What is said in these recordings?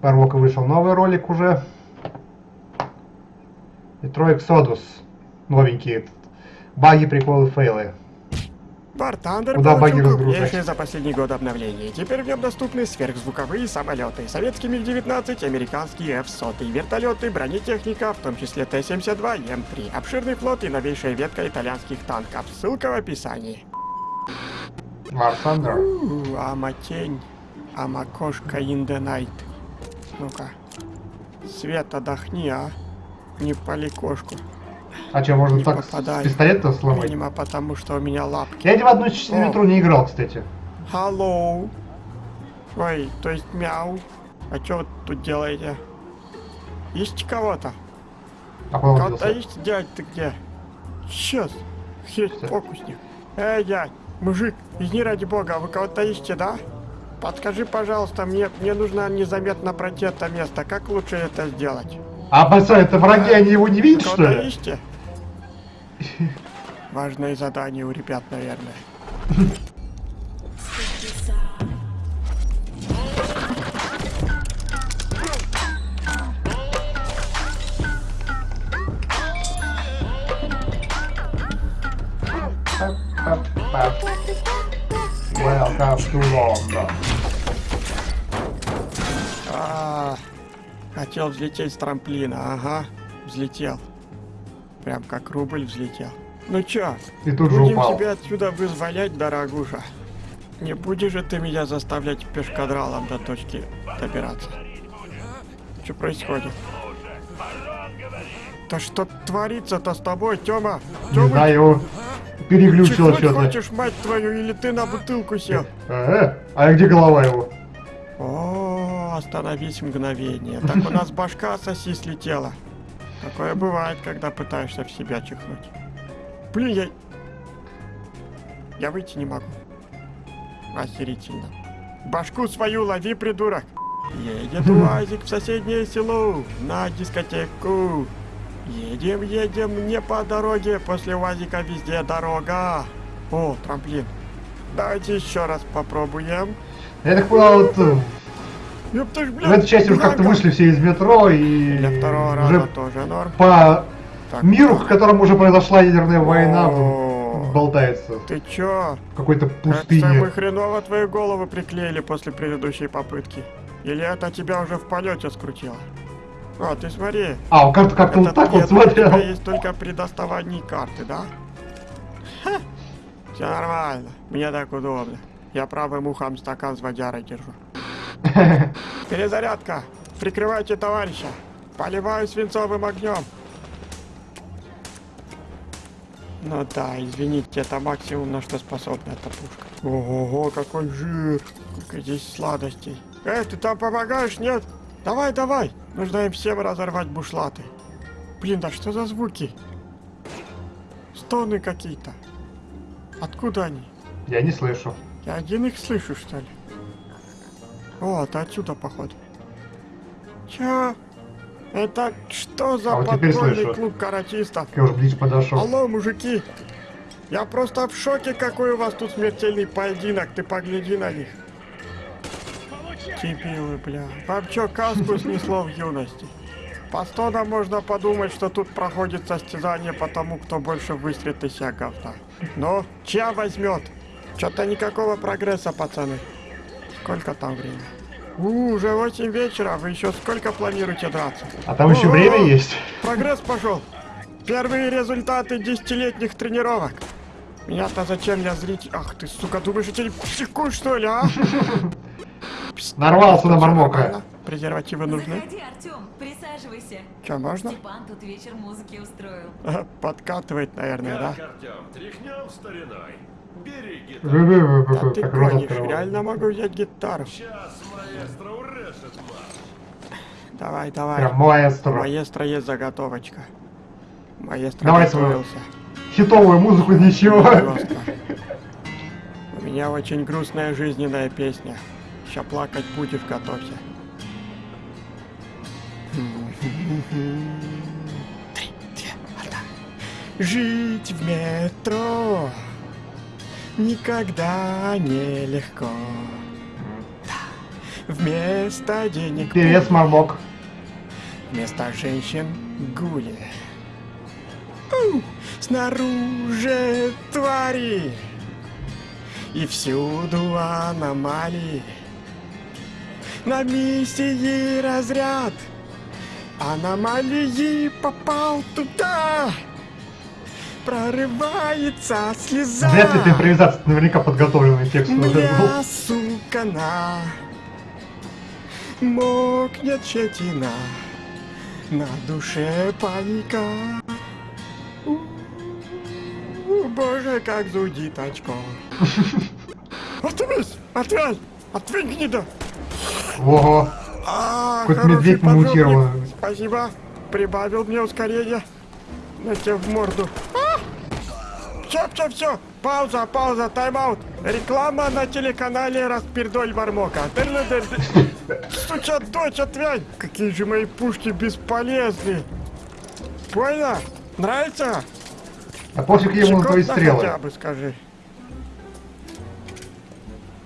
Парвока вышел новый ролик уже. Metro Exodus. Новенький этот. Баги, приколы, фейлы. Куда баги получил разгружать? крупнейшее за последний год обновление. Теперь в нем доступны сверхзвуковые самолеты, советский МиГ-19, американские F-100, вертолеты, бронетехника, в том числе Т-72 и М3, обширный флот и новейшая ветка итальянских танков. Ссылка в описании. War Thunder. У, ама тень, ама кошка in the night. Ну-ка. Свет, отдохни, а. Не пали кошку. А что, можно Не так пистолета сломать? Видимо, потому что у меня лапки. Я ни в одну метро не играл, кстати. Hello. Ой, то есть мяу. А что вы тут делаете? Ищете кого-то? А Кого-то ищете? Дядь, ты где? Сейчас. Хесть, Всё. фокусник. Эй, дядь, мужик, извини ради бога, а вы кого-то ищете, да? Подскажи, пожалуйста, мне, мне нужно незаметно пройти это место. Как лучше это сделать? А, пацан, это враги, они его не видят, что ли? ищете? Важное задание у ребят, наверное. London. А, хотел взлететь с трамплина, ага, взлетел. Прям как рубль взлетел. Ну чё, И тут же будем упал. тебя отсюда вызволять, дорогуша. Не будешь же ты меня заставлять пешкадралом до точки добираться? Что происходит? Да что творится-то с тобой, Тёма? Не Тёма, знаю, его переглючило что-то. хочешь, мать твою, или ты на бутылку сел? Э, а где голова его? О, остановись мгновение. Так у нас башка соси слетела. Такое бывает, когда пытаешься в себя чихнуть. Блин, я... Я выйти не могу. Охерительно. Башку свою лови, придурок. Едет УАЗик в соседнее село на дискотеку. Едем, едем не по дороге, после УАЗика везде дорога. О, трамплин. Давайте еще раз попробуем. Я так понял, вот э, Ёпта ж, в блядь, этой части уже как-то вышли все из метро и Для второго раза уже тоже норм. по Так, миру, в котором уже произошла ядерная война, болтается Ты чё? в какой-то Кажется, мы пустыне. хреново твои головы приклеили после предыдущей попытки. Или это тебя уже в полете скрутило? О, ты смотри. А, он как-то как-то вот так вот смотрел. есть только при доставании карты, да? Все нормально. Мне так удобно. Я правым ухом стакан с водярой держу. Перезарядка. Прикрывайте товарища. Поливаю свинцовым огнем. Ну да, извините, это максимум, на что способна эта пушка. Ого, какой жир. Сколько здесь сладостей. Эй, ты там помогаешь, нет? Давай, давай. Нужно им всем разорвать бушлаты. Блин, да что за звуки? Стоны какие-то. Откуда они? Я не слышу. Я один их слышу, что ли? О, это отсюда, походу. Чё? Это что за А вот подпольный клуб каратистов? Я уже ближе подошел. Алло, мужики! Я просто в шоке, какой у вас тут смертельный поединок. Ты погляди на них. Дебилы, бля. Вам чё, каску снесло в юности? По стонам можно подумать, что тут проходит состязание по тому, кто больше выстрелит из себя говна. Но чья возьмет? Чё-то никакого прогресса, пацаны. Сколько там времени? У, уже 8 вечера, вы еще сколько планируете драться? А там еще О, время есть. Прогресс пошел. Первые результаты десятилетних тренировок. Меня-то зачем я зритель? Ах ты, сука, думаешь, я тебе психую, что ли, а? Нарвался на мармока. Презервативы нужны? Заходи, Артем, присаживайся. Че, можно? Степан тут вечер музыки устроил. Подкатывает, наверное, да? Как, Артем, тряхнем стариной? Бери гитару. Да ты гонишь, реально могу взять гитару. Сейчас маэстро урешит вас. Давай, давай. Прям маэстро. Маэстро есть заготовочка. Маэстро Давай свою. готовился. Хитовую музыку ничего. Просто. У меня очень грустная жизненная песня. Ща плакать будешь, готовься. Три, две, одна. Жить в метро никогда не легко. Да. Вместо денег Певец Мармок. Вместо женщин гули. У, Снаружи твари. И всюду аномалии. На миссии разряд. Аномалии попал туда. Прорывается слеза. Ли ты импровизация, наверняка подготовленный текст уже был. Сука на Мокнет щетина На душе паника У, Боже, как зудит очко Отвись! Отвязь! Отвинь, гнида! Ого. А, Какой-то хороший медведь мутированный. Спасибо. Прибавил мне ускорение. На тебе в морду. А! Все, все, все. Пауза, пауза, тайм-аут. Реклама на телеканале Распирдоль Мармока. Дыр-дыр-дыр. Суча дочь, отвянь. Какие же мои пушки бесполезны. Понял? Нравится? А пофиг ему на твои стрелы. хотя бы скажи.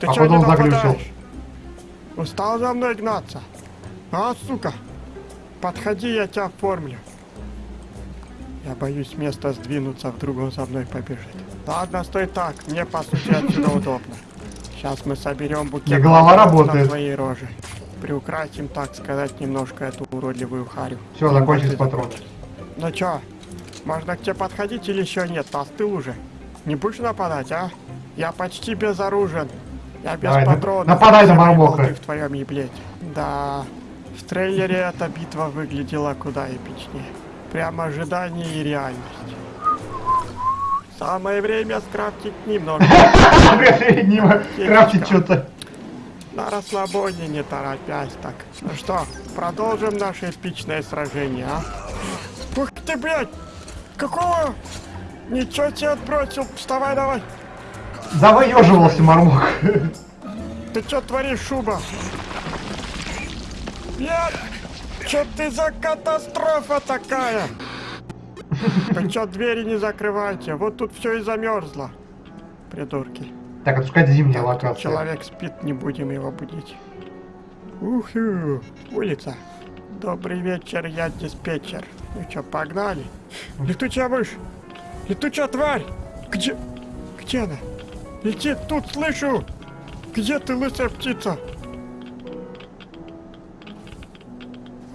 Ты А потом заглючил. нападаешь? Устал за мной гнаться? А, сука? Подходи, я тебя оформлю. Я боюсь места сдвинуться, вдруг он за мной побежит. Ладно, стой так, мне по сути отсюда удобно. Сейчас мы соберем букет Не голова работает. твоей роже. Приукрасим, так сказать, немножко эту уродливую харю. Все, закончились патроны. Ну чё, можно к тебе подходить или еще нет? Остыл уже. Не будешь нападать, а? Я почти безоружен. Я без Давай, патронов. нападай на Мармока. в твоем еблете. Да, в трейлере эта битва выглядела куда эпичнее. Прямо ожидание и реальность. Самое время скрафтить немного. Перед ним крафтить что-то. На расслабоне, не торопясь так. Ну что, продолжим наше эпичное сражение, а? Ух ты, блядь! Какого? Ничего тебе отбросил. Вставай давай. Завоеживался Мармок. Ты что творишь, шуба? Нет! Что ты за катастрофа такая? Вы что, двери не закрывайте? Вот тут все и замерзло. Придурки. Так, отпускать зимняя Так, локация. человек спит, не будем его будить. Уху, улица. Добрый вечер, я диспетчер. Ну что, погнали? Летучая мышь! Летучая тварь! Где? Где она? Летит тут, слышу! Где ты, лысая птица?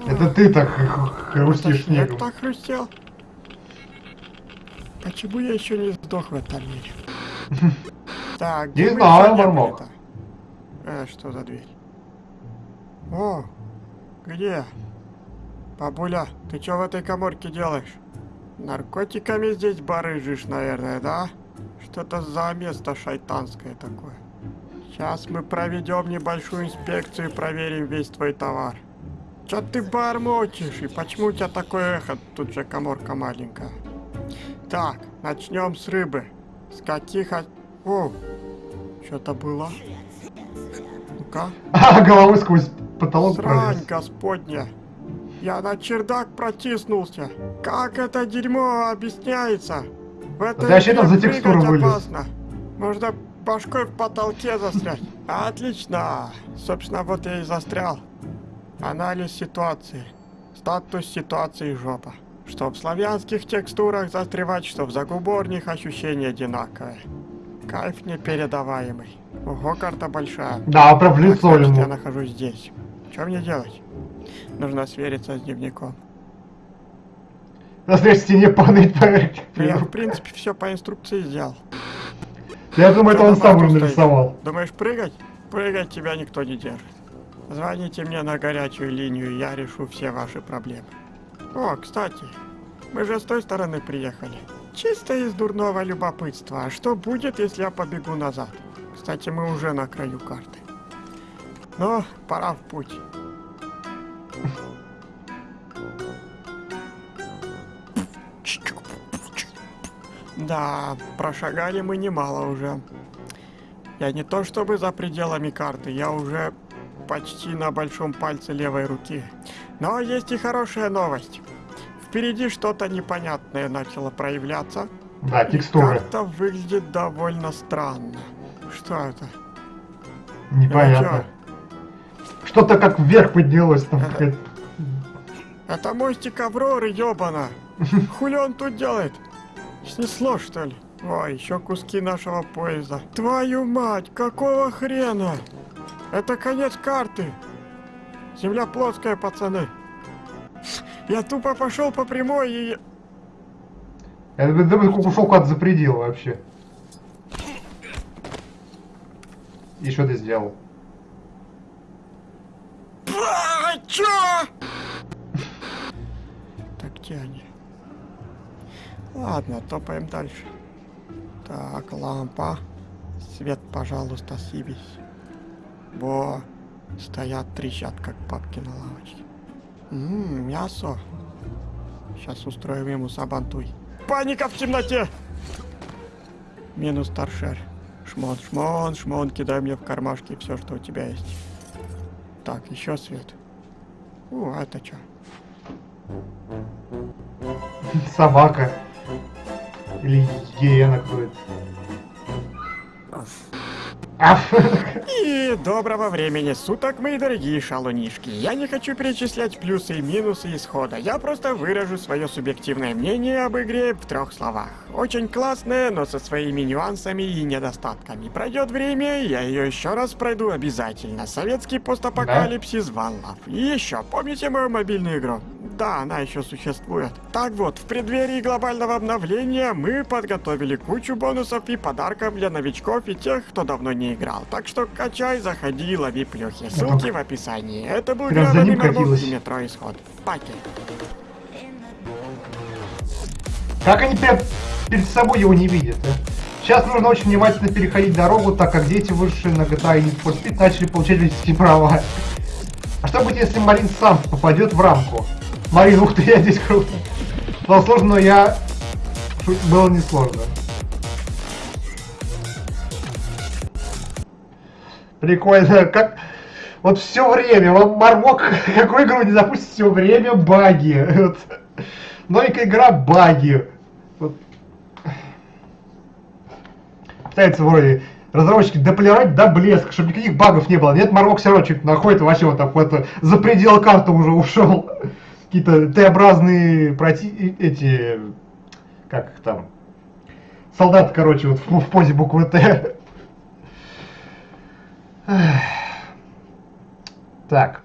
Это ты так хрустишь снег снегом. так хрустел. Почему я еще не сдох в этом мире? Так, Не где мы знаю, не Мармок. Э, что за дверь? О, где? Бабуля, ты что в этой коморке делаешь? Наркотиками здесь барыжишь, наверное, да? Что-то за место шайтанское такое. Сейчас мы проведем небольшую инспекцию и проверим весь твой товар. Чё ты бормочешь? И почему у тебя такое эхо? Тут же коморка маленькая. Так, начнем с рыбы. С каких... от- О, что-то было. Ну-ка. А, головой сквозь потолок Срань пролез. господня. Я на чердак протиснулся. Как это дерьмо объясняется? В этой Да вообще там игре за текстуру вылез. опасно. Можно башкой в потолке застрять. Отлично. Собственно, вот я и застрял. Анализ ситуации. Статус ситуации жопа. Что в славянских текстурах застревать, что в загуборних ощущения одинаковые. Кайф непередаваемый. Ого, карта большая. Да, прям в лицо значит, я ему. нахожусь здесь. Что мне делать? Нужно свериться с дневником. На следующей стене падает поверх. Я, в принципе, все по инструкции сделал. Я думаю, это он сам нарисовал. Думаешь, прыгать? Прыгать тебя никто не держит. Звоните мне на горячую линию, я решу все ваши проблемы. О, кстати, мы же с той стороны приехали. Чисто из дурного любопытства. А что будет, если я побегу назад? Кстати, мы уже на краю карты. Ну, пора в путь. Да, прошагали мы немало уже. Я не то чтобы за пределами карты, я уже почти на большом пальце левой руки. Но есть и хорошая новость. Впереди что-то непонятное начало проявляться. Да, И текстуры. Карта выглядит довольно странно. Что это? Непонятно. Это что-то как вверх поднялось там. какая-то- Это мостик Авроры, ёбана. Хули он тут делает? Снесло, что ли? Ой, еще куски нашего поезда. Твою мать, какого хрена? Это конец карты. Земля плоская, пацаны. Я тупо пошел по прямой и... Я ушел куда-то за предел вообще. И что ты сделал? А, чё? Так, где они? Ладно, топаем дальше. Так, лампа. Свет, пожалуйста, съебись. Во, стоят, трещат, как папки на лавочке. Ммм, мясо. Сейчас устроим ему сабантуй. Паника в темноте! Минус торшер. Шмон, шмон, шмон, кидай мне в кармашки все, что у тебя есть. Так, еще свет. О, а это что? Собака. Или гиена какой-то. И доброго времени суток, мои дорогие шалунишки. Я не хочу перечислять плюсы и минусы исхода. Я просто выражу свое субъективное мнение об игре в трех словах. Очень классная, но со своими нюансами и недостатками. Пройдет время, я ее еще раз пройду обязательно. Советский постапокалипсис One Love. И еще, помните мою мобильную игру? Да, она еще существует. Так вот, в преддверии глобального обновления мы подготовили кучу бонусов и подарков для новичков и тех, кто давно не играл. Так что качай, заходи, лови плюхи. Ссылки в описании. Это был гребаный катилась. Мермуз Метро Исход. Паки. Как они прям перед собой его не видят, а? Сейчас нужно очень внимательно переходить дорогу, так как дети, вышедшие на GTA и Need for Speed, начали получать водительские права. А что будет, если Марин сам попадет в рамку? Марин, ух ты, я здесь круто. Было сложно, но я... Было несложно. Прикольно, как... Вот все время, вам Мармок какую игру не запустит, все время баги. Вот. Новенькая игра баги. Вот. Пытается вроде разработчики дополировать до блеска, чтобы никаких багов не было. Нет, Мармок все равно что-то находит, вообще вот так вот за предел карты уже ушел. Какие-то Т-образные проти... эти... Как там? Солдаты, короче, вот в, в позе буквы Т. Так.